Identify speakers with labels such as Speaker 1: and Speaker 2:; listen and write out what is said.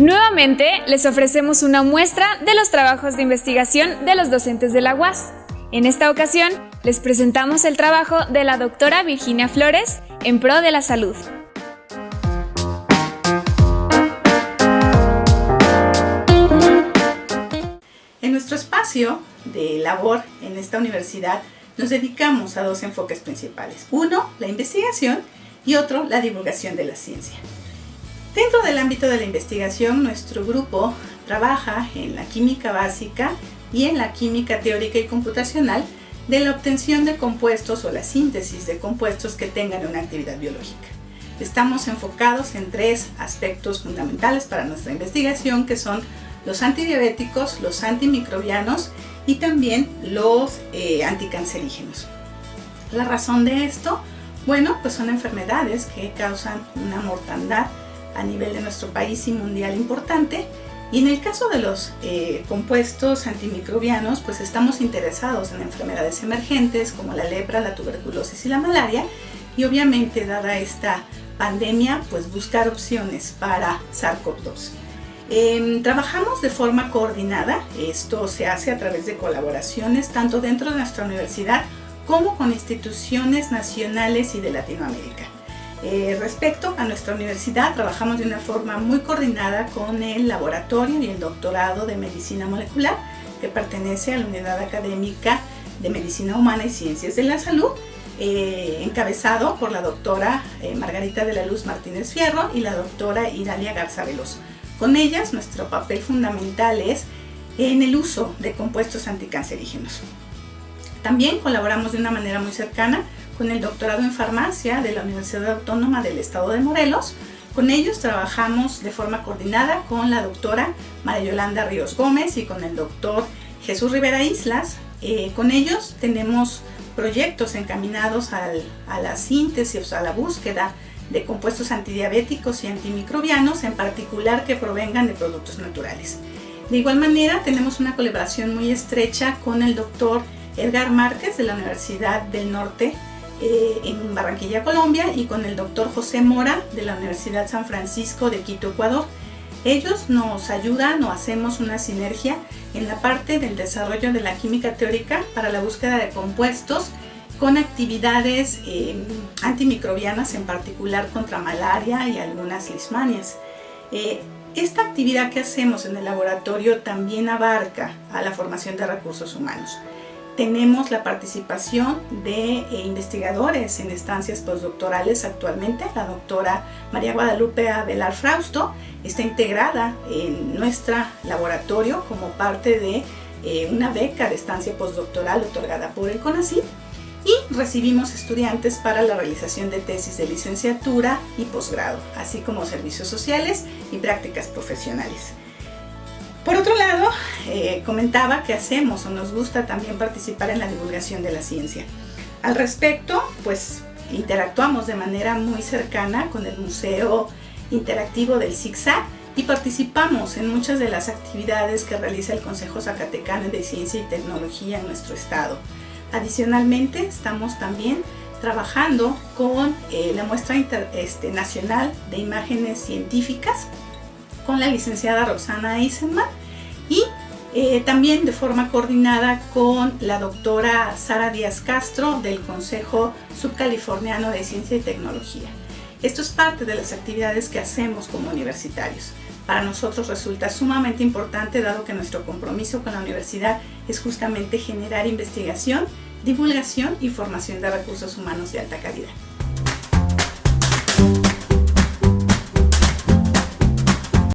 Speaker 1: Nuevamente, les ofrecemos una muestra de los trabajos de investigación de los docentes de la UAS. En esta ocasión, les presentamos el trabajo de la doctora Virginia Flores en pro de la salud.
Speaker 2: En nuestro espacio de labor en esta universidad nos dedicamos a dos enfoques principales. Uno, la investigación y otro, la divulgación de la ciencia. Dentro del ámbito de la investigación, nuestro grupo trabaja en la química básica y en la química teórica y computacional de la obtención de compuestos o la síntesis de compuestos que tengan una actividad biológica. Estamos enfocados en tres aspectos fundamentales para nuestra investigación que son los antidiabéticos, los antimicrobianos y también los eh, anticancerígenos. La razón de esto, bueno, pues son enfermedades que causan una mortandad a nivel de nuestro país y mundial importante. Y en el caso de los eh, compuestos antimicrobianos, pues estamos interesados en enfermedades emergentes como la lepra, la tuberculosis y la malaria. Y obviamente, dada esta pandemia, pues buscar opciones para SARS-CoV-2. Em, trabajamos de forma coordinada, esto se hace a través de colaboraciones tanto dentro de nuestra universidad como con instituciones nacionales y de Latinoamérica. Eh, respecto a nuestra universidad, trabajamos de una forma muy coordinada con el laboratorio y el doctorado de medicina molecular que pertenece a la unidad académica de medicina humana y ciencias de la salud, eh, encabezado por la doctora eh, Margarita de la Luz Martínez Fierro y la doctora Iralia Garza Veloso. Con ellas, nuestro papel fundamental es en el uso de compuestos anticancerígenos. También colaboramos de una manera muy cercana con el doctorado en farmacia de la Universidad Autónoma del Estado de Morelos. Con ellos trabajamos de forma coordinada con la doctora María Yolanda Ríos Gómez y con el doctor Jesús Rivera Islas. Eh, con ellos tenemos proyectos encaminados a la síntesis, a la búsqueda de compuestos antidiabéticos y antimicrobianos, en particular que provengan de productos naturales. De igual manera, tenemos una colaboración muy estrecha con el doctor Edgar Márquez de la Universidad del Norte eh, en Barranquilla, Colombia, y con el doctor José Mora de la Universidad San Francisco de Quito, Ecuador. Ellos nos ayudan o hacemos una sinergia en la parte del desarrollo de la química teórica para la búsqueda de compuestos con actividades eh, antimicrobianas, en particular contra malaria y algunas lismanias. Eh, esta actividad que hacemos en el laboratorio también abarca a la formación de recursos humanos tenemos la participación de eh, investigadores en estancias postdoctorales actualmente. La doctora María Guadalupe Abelar Frausto está integrada en nuestro laboratorio como parte de eh, una beca de estancia postdoctoral otorgada por el CONACYT y recibimos estudiantes para la realización de tesis de licenciatura y posgrado, así como servicios sociales y prácticas profesionales. Por otro lado, comentaba que hacemos o nos gusta también participar en la divulgación de la ciencia. Al respecto, pues interactuamos de manera muy cercana con el Museo Interactivo del ZIGZAG y participamos en muchas de las actividades que realiza el Consejo Zacatecano de Ciencia y Tecnología en nuestro estado. Adicionalmente, estamos también trabajando con eh, la muestra este, nacional de imágenes científicas con la licenciada Roxana Eisenman y eh, también de forma coordinada con la doctora Sara Díaz Castro del Consejo Subcaliforniano de Ciencia y Tecnología. Esto es parte de las actividades que hacemos como universitarios. Para nosotros resulta sumamente importante dado que nuestro compromiso con la universidad es justamente generar investigación, divulgación y formación de recursos humanos de alta calidad.